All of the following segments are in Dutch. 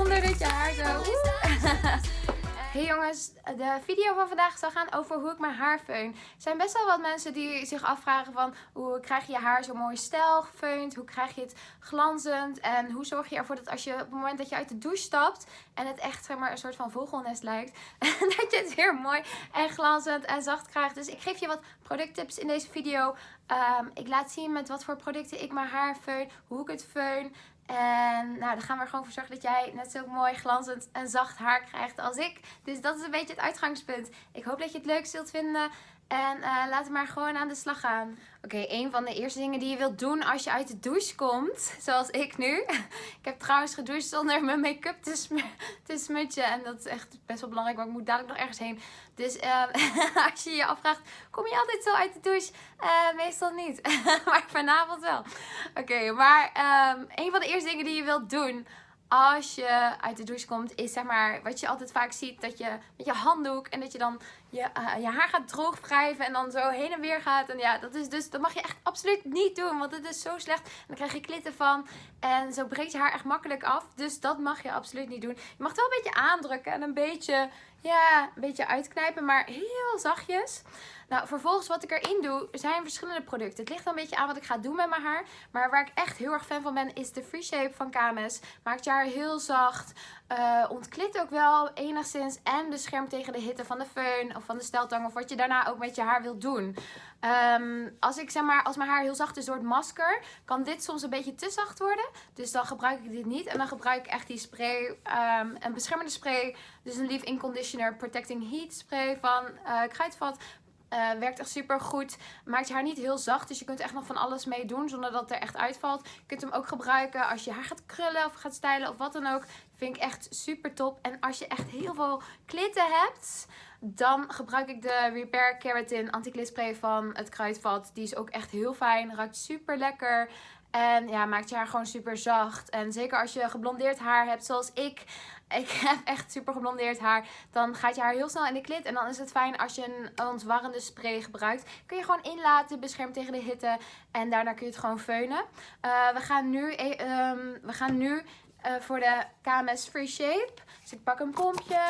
zonder dat je haar zo... Hey jongens, de video van vandaag zal gaan over hoe ik mijn haar feun. Er zijn best wel wat mensen die zich afvragen van hoe krijg je je haar zo mooi stijl gefeund? Hoe krijg je het glanzend? En hoe zorg je ervoor dat als je op het moment dat je uit de douche stapt en het echt zeg maar, een soort van vogelnest lijkt, dat je het weer mooi en glanzend en zacht krijgt. Dus ik geef je wat producttips in deze video. Ehm, ik laat zien met wat voor producten ik mijn haar feun, hoe ik het feun. En nou, dan gaan we er gewoon voor zorgen dat jij net zo mooi glanzend en zacht haar krijgt als ik. Dus dat is een beetje het uitgangspunt. Ik hoop dat je het leuk zult vinden. En uh, laten we maar gewoon aan de slag gaan. Oké, een van de eerste dingen die je wilt doen als je uit de douche komt. Zoals ik nu. Ik heb trouwens gedoucht zonder mijn make-up te, sm te. En dat is echt best wel belangrijk, want ik moet dadelijk nog ergens heen. Dus uh, als je je afvraagt, kom je altijd zo uit de douche? Uh, meestal niet. maar vanavond wel. Oké, maar um, een van de eerste dingen die je wilt doen als je uit de douche komt, is zeg maar wat je altijd vaak ziet. Dat je met je handdoek en dat je dan je, uh, je haar gaat droog wrijven en dan zo heen en weer gaat. En ja, dat is dus, dat mag je echt absoluut niet doen. Want het is zo slecht. Dan krijg je klitten van. En zo breekt je haar echt makkelijk af. Dus dat mag je absoluut niet doen. Je mag het wel een beetje aandrukken en een beetje, ja, een beetje uitknijpen. Maar heel zachtjes. Nou, vervolgens wat ik erin doe, zijn verschillende producten. Het ligt een beetje aan wat ik ga doen met mijn haar. Maar waar ik echt heel erg fan van ben, is de Free Shape van KMS. Maakt je haar heel zacht. Uh, ontklit ook wel enigszins. En beschermt tegen de hitte van de föhn of van de steltang. Of wat je daarna ook met je haar wilt doen. Um, als, ik, zeg maar, als mijn haar heel zacht is door het masker, kan dit soms een beetje te zacht worden. Dus dan gebruik ik dit niet. En dan gebruik ik echt die spray, um, een beschermende spray. Dus een Leave-In Conditioner Protecting Heat spray van uh, Kruidvat. Uh, werkt echt super goed. Maakt je haar niet heel zacht. Dus je kunt echt nog van alles mee doen zonder dat het er echt uitvalt. Je kunt hem ook gebruiken als je haar gaat krullen of gaat stylen of wat dan ook. Vind ik echt super top. En als je echt heel veel klitten hebt, dan gebruik ik de Repair Keratin anti spray van het Kruidvat. Die is ook echt heel fijn. Ruikt super lekker. En ja, maakt je haar gewoon super zacht. En zeker als je geblondeerd haar hebt zoals ik. Ik heb echt super geblondeerd haar. Dan gaat je haar heel snel in de klit. En dan is het fijn als je een ontwarrende spray gebruikt. Kun je gewoon inlaten, beschermt tegen de hitte. En daarna kun je het gewoon feunen. Uh, we gaan nu, um, we gaan nu uh, voor de KMS Free Shape. Dus ik pak een pompje.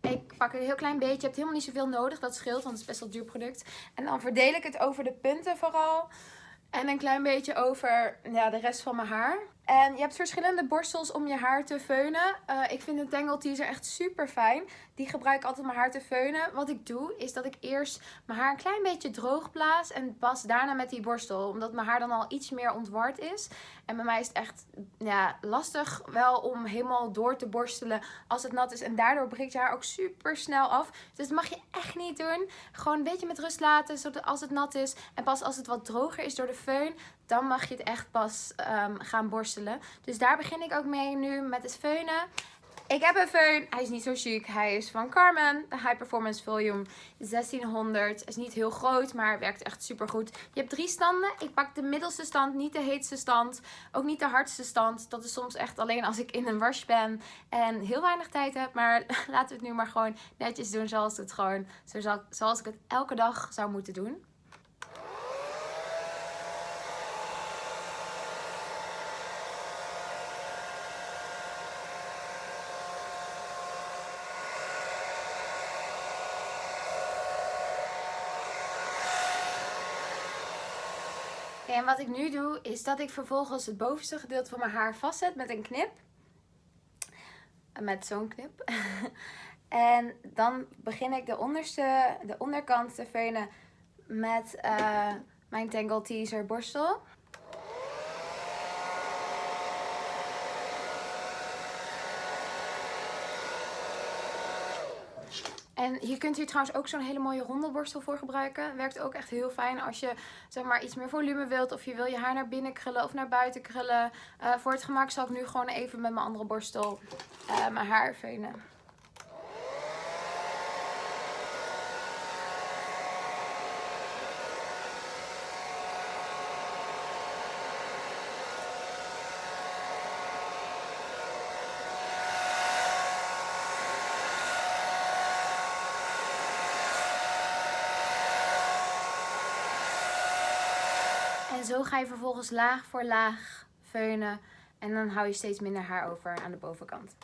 Ik pak een heel klein beetje. Je hebt helemaal niet zoveel nodig. Dat scheelt, want het is best wel duur product. En dan verdeel ik het over de punten vooral. En een klein beetje over ja, de rest van mijn haar. En je hebt verschillende borstels om je haar te feunen. Uh, ik vind de Tangle Teaser echt super fijn. Die gebruik ik altijd mijn haar te feunen. Wat ik doe is dat ik eerst mijn haar een klein beetje droog blaas. En pas daarna met die borstel. Omdat mijn haar dan al iets meer ontward is. En bij mij is het echt ja, lastig wel om helemaal door te borstelen als het nat is. En daardoor breekt je haar ook super snel af. Dus dat mag je echt niet doen. Gewoon een beetje met rust laten zodat als het nat is. En pas als het wat droger is door de föhn, dan mag je het echt pas um, gaan borstelen. Dus daar begin ik ook mee nu met het feunen. Ik heb een föhn. Hij is niet zo chic. Hij is van Carmen. De High Performance Volume 1600. Is niet heel groot, maar werkt echt super goed. Je hebt drie standen. Ik pak de middelste stand, niet de heetste stand. Ook niet de hardste stand. Dat is soms echt alleen als ik in een wash ben en heel weinig tijd heb. Maar laten we het nu maar gewoon netjes doen zoals, het gewoon, zoals ik het elke dag zou moeten doen. En wat ik nu doe, is dat ik vervolgens het bovenste gedeelte van mijn haar vastzet met een knip. Met zo'n knip. en dan begin ik de onderste, de onderkant te veunen met uh, mijn Tangle Teaser borstel. En hier kunt u trouwens ook zo'n hele mooie rondelborstel voor gebruiken. Werkt ook echt heel fijn als je zeg maar iets meer volume wilt. Of je wil je haar naar binnen krullen of naar buiten krullen. Uh, voor het gemak zal ik nu gewoon even met mijn andere borstel uh, mijn haar venen. Zo ga je vervolgens laag voor laag feunen. En dan hou je steeds minder haar over aan de bovenkant.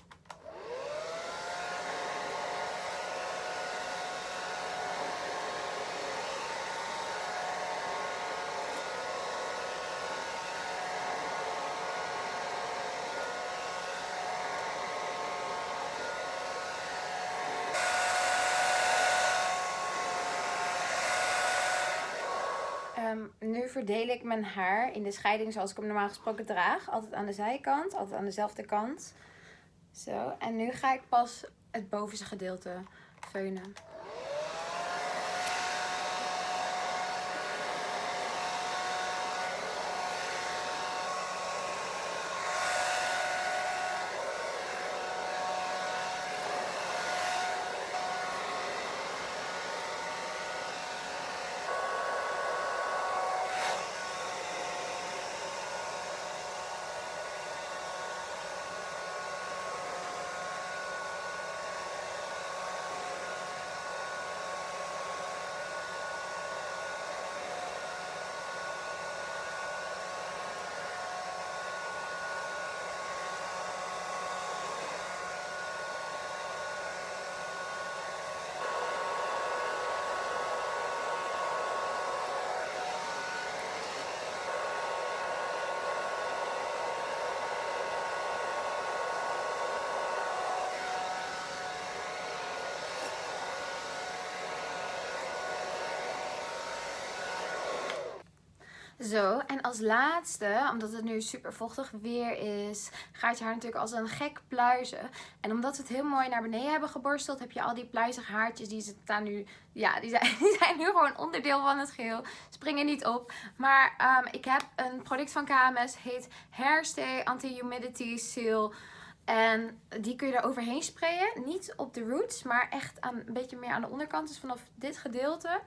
Ehm, nu verdeel ik mijn haar in de scheiding zoals ik hem normaal gesproken draag. Altijd aan de zijkant, altijd aan dezelfde kant. Zo, en nu ga ik pas het bovenste gedeelte feunen. Zo, en als laatste, omdat het nu super vochtig weer is, gaat je haar natuurlijk als een gek pluizen. En omdat we het heel mooi naar beneden hebben geborsteld, heb je al die pluizige haartjes, die staan nu, ja, die zijn, die zijn nu gewoon onderdeel van het geheel. Springen niet op. Maar um, ik heb een product van KMS, heet Hairstay Anti-Humidity Seal. En die kun je er overheen sprayen. Niet op de roots, maar echt aan, een beetje meer aan de onderkant. Dus vanaf dit gedeelte.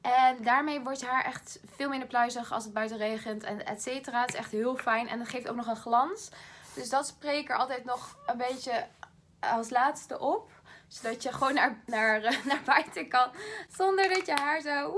En daarmee wordt je haar echt veel minder pluizig als het buiten regent en et cetera. Het is echt heel fijn en het geeft ook nog een glans. Dus dat spray ik er altijd nog een beetje als laatste op. Zodat je gewoon naar, naar, naar buiten kan. Zonder dat je haar zo...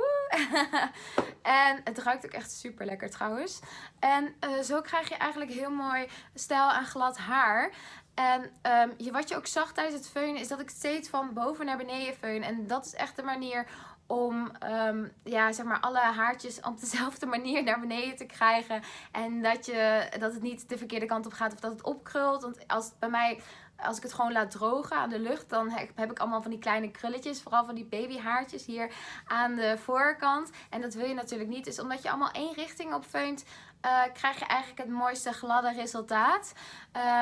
en het ruikt ook echt super lekker trouwens. En uh, zo krijg je eigenlijk heel mooi stijl en glad haar. En je, wat je ook zag tijdens het feunen is dat ik steeds van boven naar beneden feun. En dat is echt de manier om um, ja, zeg maar alle haartjes op dezelfde manier naar beneden te krijgen. En dat, je, dat het niet de verkeerde kant op gaat of dat het opkrult. Want als bij mij als ik het gewoon laat drogen aan de lucht, dan heb ik allemaal van die kleine krulletjes. Vooral van die babyhaartjes hier aan de voorkant. En dat wil je natuurlijk niet. Dus omdat je allemaal één richting op feunt, uh, krijg je eigenlijk het mooiste gladde resultaat.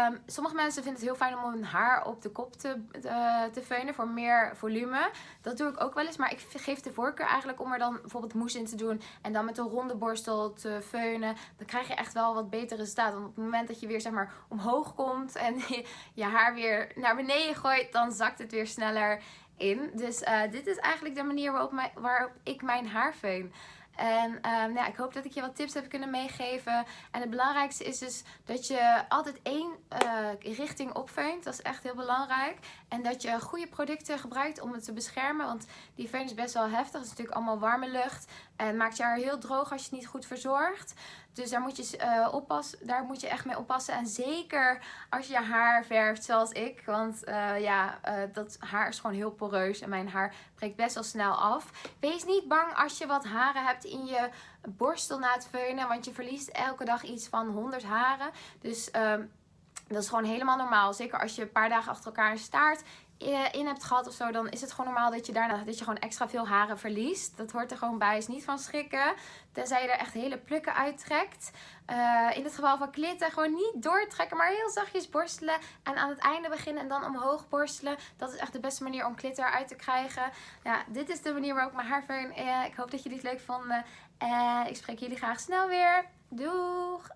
Um, sommige mensen vinden het heel fijn om hun haar op de kop te, uh, te feunen voor meer volume. Dat doe ik ook wel eens, maar ik geef de voorkeur eigenlijk om er dan bijvoorbeeld moes in te doen en dan met een ronde borstel te feunen. Dan krijg je echt wel wat beter resultaat. Want op het moment dat je weer zeg maar omhoog komt en je, je haar weer naar beneden gooit, dan zakt het weer sneller in. Dus uh, dit is eigenlijk de manier waarop, waarop ik mijn haar feun. En um, ja, ik hoop dat ik je wat tips heb kunnen meegeven. En het belangrijkste is dus dat je altijd één uh, richting opveunt. Dat is echt heel belangrijk. En dat je goede producten gebruikt om het te beschermen. Want die veun is best wel heftig. Het is natuurlijk allemaal warme lucht. En maakt je haar heel droog als je het niet goed verzorgt. Dus daar moet je, uh, oppassen, daar moet je echt mee oppassen. En zeker als je je haar verft zoals ik. Want uh, ja, uh, dat haar is gewoon heel poreus. En mijn haar breekt best wel snel af. Wees niet bang als je wat haren hebt in je borstel na het veunen. Want je verliest elke dag iets van 100 haren. Dus... Uh, dat is gewoon helemaal normaal. Zeker als je een paar dagen achter elkaar staart eh, in hebt gehad of zo, dan is het gewoon normaal dat je daarna dat je gewoon extra veel haren verliest. Dat hoort er gewoon bij. Is niet van schrikken. Tenzij je er echt hele plukken uittrekt. Uh, in het geval van klitten, gewoon niet doortrekken, maar heel zachtjes borstelen. En aan het einde beginnen en dan omhoog borstelen. Dat is echt de beste manier om glitter uit te krijgen. Ja, dit is de manier waarop ik mijn haar veun. Uh, ik hoop dat jullie het leuk vonden. En ik spreek jullie graag snel weer. Doeg!